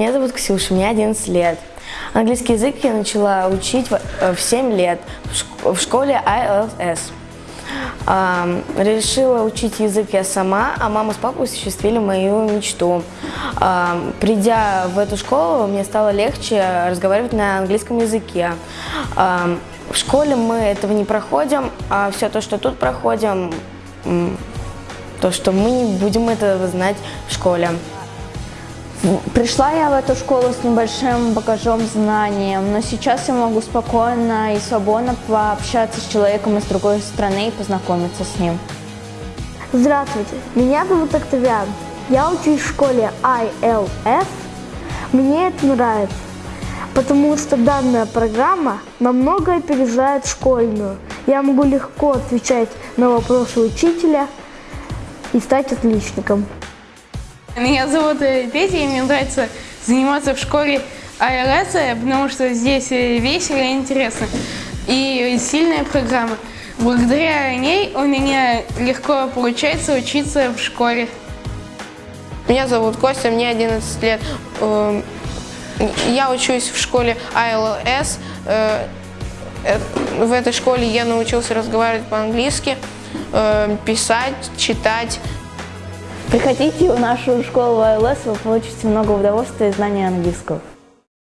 Меня зовут Ксюша, мне 11 лет. Английский язык я начала учить в э, в 7 лет в шк- в школе ILS. Решила учить язык я сама, а мама с папой осуществили мою мечту. Придя в эту школу, мне стало легче разговаривать на английском языке. В школе мы этого не проходим, а все то, что тут проходим, то, что мы не будем этого знать в школе. Пришла я в эту школу с небольшим багажом знаний, но сейчас я могу спокойно и свободно пообщаться с человеком из другой страны и познакомиться с ним. Здравствуйте, меня зовут Октавиан. Я учусь в школе ILS. Мне это нравится, потому что данная программа намного опережает школьную. Я могу легко отвечать на вопросы учителя и стать отличником. Меня зовут э, Петя, и мне нравится заниматься в школе АРС, потому что здесь э, весело и интересно. И сильная программа. Благодаря ней у меня легко получается учиться в школе. Меня зовут Костя, мне 11 лет. Эм, Я учусь в школе ILS. Э, В этой школе я научился разговаривать по-английски, э, писать, читать. Приходите в нашу школу АЛС, вы получите много удовольствия и знания английского.